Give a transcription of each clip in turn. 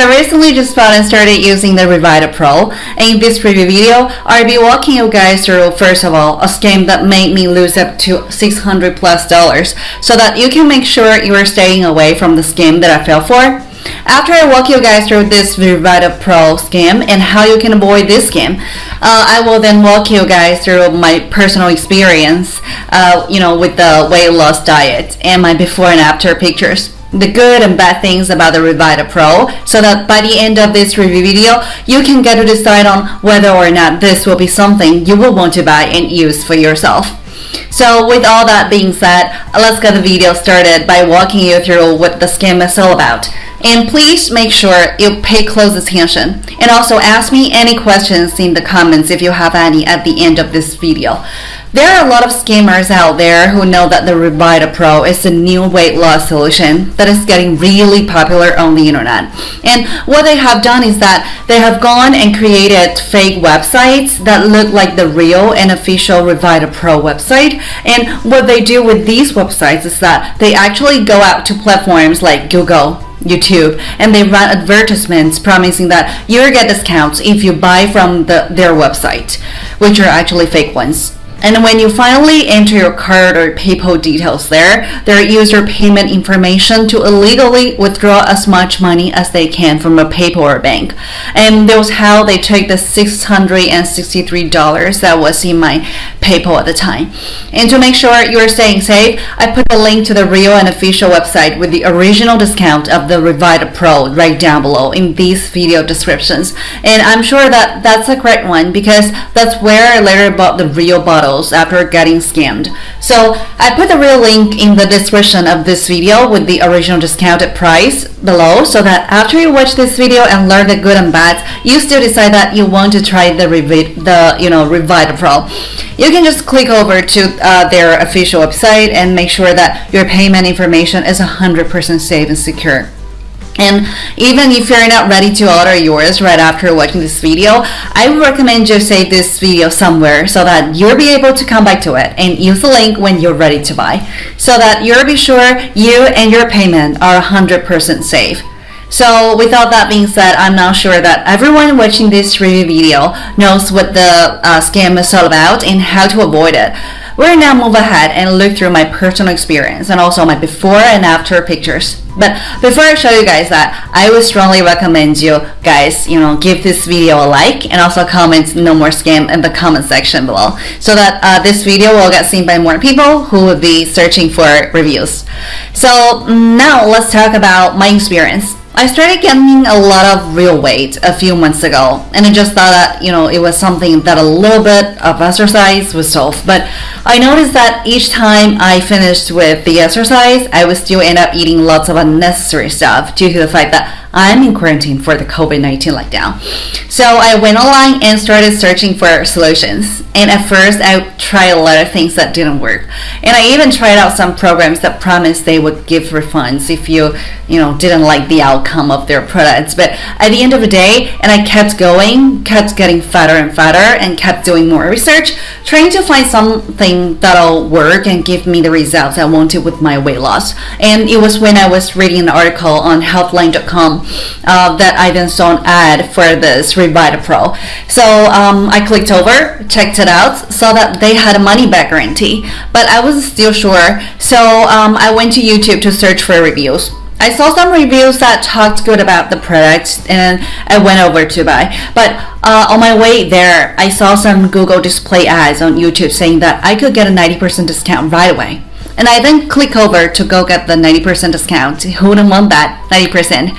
So I recently just found and started using the Revita Pro. In this review video, I'll be walking you guys through, first of all, a scam that made me lose up to 600 plus dollars so that you can make sure you are staying away from the scam that I fell for. After I walk you guys through this Revita Pro scam and how you can avoid this scam, uh, I will then walk you guys through my personal experience, uh, you know, with the weight loss diet and my before and after pictures the good and bad things about the Revita Pro so that by the end of this review video you can get to decide on whether or not this will be something you will want to buy and use for yourself. So with all that being said, let's get the video started by walking you through what the scam is all about. And please make sure you pay close attention and also ask me any questions in the comments if you have any at the end of this video. There are a lot of scammers out there who know that the Revita Pro is a new weight loss solution that is getting really popular on the internet. And what they have done is that they have gone and created fake websites that look like the real and official Revita Pro website. And what they do with these websites is that they actually go out to platforms like Google, YouTube and they run advertisements promising that you'll get discounts if you buy from the, their website, which are actually fake ones. And when you finally enter your card or PayPal details there, they use your payment information to illegally withdraw as much money as they can from a PayPal or bank. And that was how they took the $663 that was in my PayPal at the time. And to make sure you're staying safe, I put a link to the real and official website with the original discount of the Revita Pro right down below in these video descriptions. And I'm sure that that's a correct one because that's where I later bought the real bottles after getting scammed. So I put the real link in the description of this video with the original discounted price below so that after you watch this video and learn the good and bad, you still decide that you want to try the, the you know, Revita Pro. You can just click over to uh, their official website and make sure that your payment information is 100% safe and secure. And even if you're not ready to order yours right after watching this video, I would recommend you save this video somewhere so that you'll be able to come back to it and use the link when you're ready to buy so that you'll be sure you and your payment are 100% safe. So without that being said, I'm now sure that everyone watching this review video knows what the uh, scam is all about and how to avoid it. We'll now move ahead and look through my personal experience and also my before and after pictures. But before I show you guys that, I would strongly recommend you guys, you know, give this video a like and also comment no more scam in the comment section below so that uh, this video will get seen by more people who would be searching for reviews. So now let's talk about my experience. I started gaining a lot of real weight a few months ago and I just thought that you know it was something that a little bit of exercise would solve but I noticed that each time I finished with the exercise I would still end up eating lots of unnecessary stuff due to the fact that I'm in quarantine for the COVID-19 lockdown. So I went online and started searching for solutions. And at first I tried a lot of things that didn't work. And I even tried out some programs that promised they would give refunds if you, you know, didn't like the outcome of their products. But at the end of the day, and I kept going, kept getting fatter and fatter and kept doing more research, trying to find something that'll work and give me the results I wanted with my weight loss. And it was when I was reading an article on healthline.com uh, that an ad for this Revita Pro. So um, I clicked over, checked it out, saw that they had a money back guarantee, but I wasn't still sure. So um, I went to YouTube to search for reviews. I saw some reviews that talked good about the product and I went over to buy. But uh, on my way there, I saw some Google display ads on YouTube saying that I could get a 90% discount right away. And I then click over to go get the 90% discount. Who wouldn't want that 90%?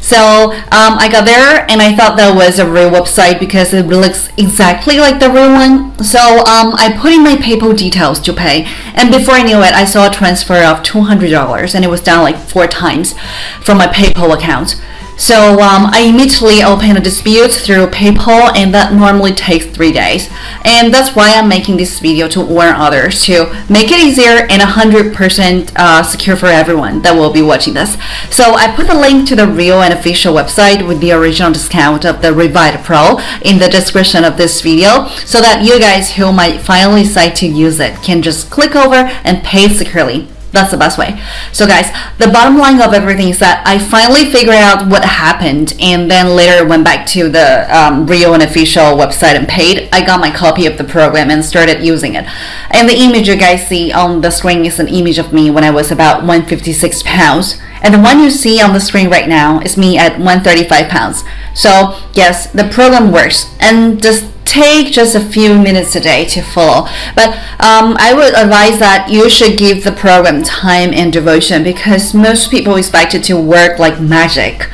So um, I got there and I thought that was a real website because it looks exactly like the real one. So um, I put in my PayPal details to pay. And before I knew it, I saw a transfer of $200 and it was down like four times from my PayPal account. So um, I immediately open a dispute through PayPal and that normally takes three days. And that's why I'm making this video to warn others to make it easier and 100% uh, secure for everyone that will be watching this. So I put the link to the real and official website with the original discount of the Revita Pro in the description of this video so that you guys who might finally decide to use it can just click over and pay securely. That's the best way. So guys, the bottom line of everything is that I finally figured out what happened and then later went back to the um, Rio and official website and paid. I got my copy of the program and started using it. And the image you guys see on the screen is an image of me when I was about 156 pounds. And the one you see on the screen right now is me at 135 pounds. So yes, the program works. And just take just a few minutes a day to follow. But um, I would advise that you should give the program time and devotion because most people expect it to work like magic.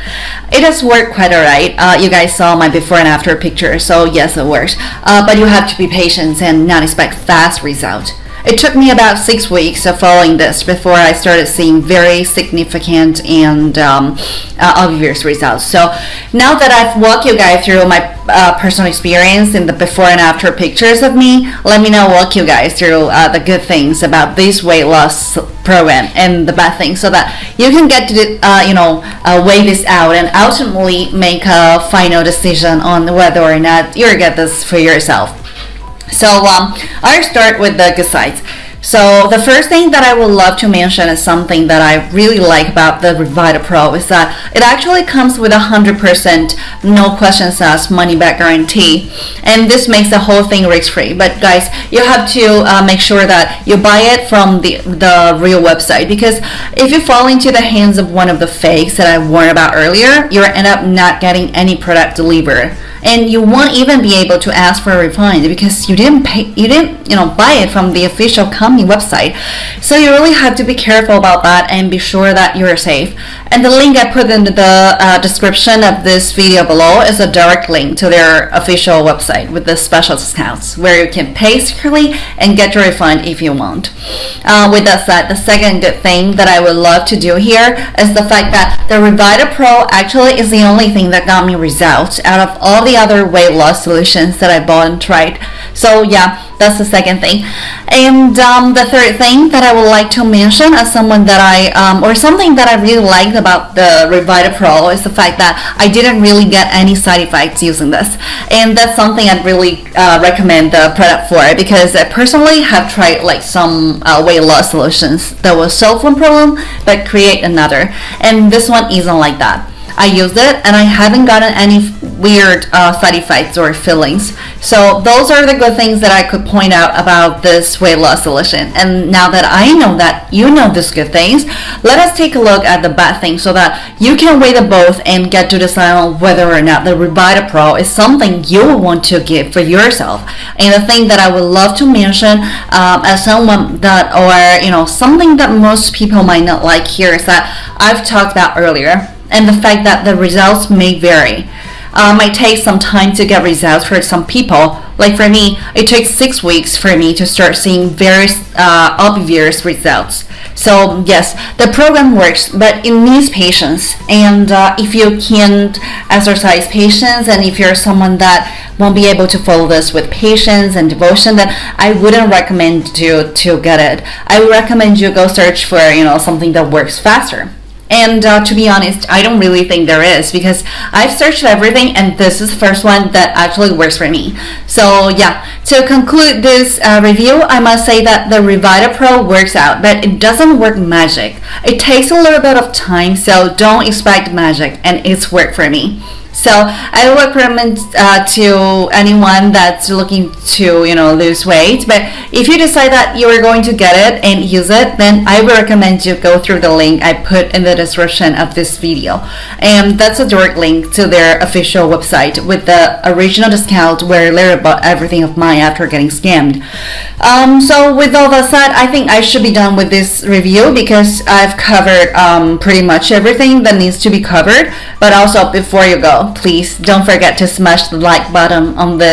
It does work quite alright. Uh, you guys saw my before and after picture, so yes, it works. Uh, but you have to be patient and not expect fast results. It took me about six weeks of following this before I started seeing very significant and um, uh, obvious results. So now that I've walked you guys through my uh, personal experience in the before and after pictures of me, let me now walk you guys through uh, the good things about this weight loss program and the bad things so that you can get to uh, you know uh, weigh this out and ultimately make a final decision on whether or not you'll get this for yourself. So um, I'll start with the good sides. So the first thing that I would love to mention is something that I really like about the Revita Pro is that it actually comes with a 100% no questions asked money back guarantee. And this makes the whole thing risk free. But guys you have to uh, make sure that you buy it from the, the real website because if you fall into the hands of one of the fakes that I warned about earlier you'll end up not getting any product delivered and you won't even be able to ask for a refund because you didn't pay you didn't you know buy it from the official company website so you really have to be careful about that and be sure that you're safe and the link I put in the uh, description of this video below is a direct link to their official website with the special discounts where you can pay securely and get your refund if you want. Uh, with that said, the second good thing that I would love to do here is the fact that the Revita Pro actually is the only thing that got me results out of all the other weight loss solutions that I bought and tried. So yeah, that's the second thing. And um, the third thing that I would like to mention as someone that I, um, or something that I really liked about the Revita Pro is the fact that I didn't really get any side effects using this. And that's something I'd really uh, recommend the product for because I personally have tried like some uh, weight loss solutions that will solve one problem but create another. And this one isn't like that. I used it and I haven't gotten any weird uh, side effects or feelings. So those are the good things that I could point out about this weight loss solution. And now that I know that you know these good things, let us take a look at the bad things so that you can weigh the both and get to decide on whether or not the Revita Pro is something you want to get for yourself. And the thing that I would love to mention um, as someone that or you know something that most people might not like here is that I've talked about earlier and the fact that the results may vary. Uh, might take some time to get results for some people. Like for me, it took six weeks for me to start seeing very uh, obvious results. So yes, the program works, but it needs patience. And uh, if you can't exercise patience, and if you're someone that won't be able to follow this with patience and devotion, then I wouldn't recommend you to get it. I would recommend you go search for you know something that works faster. And uh, to be honest, I don't really think there is because I've searched everything and this is the first one that actually works for me. So yeah, to conclude this uh, review, I must say that the Revita Pro works out, but it doesn't work magic. It takes a little bit of time, so don't expect magic and it's worked for me. So I would recommend uh, to anyone that's looking to you know lose weight. But if you decide that you are going to get it and use it, then I would recommend you go through the link I put in the description of this video, and that's a direct link to their official website with the original discount where Larry bought everything of mine after getting scammed. Um, so with all that said, I think I should be done with this review because I've covered um, pretty much everything that needs to be covered. But also before you go please don't forget to smash the like button on this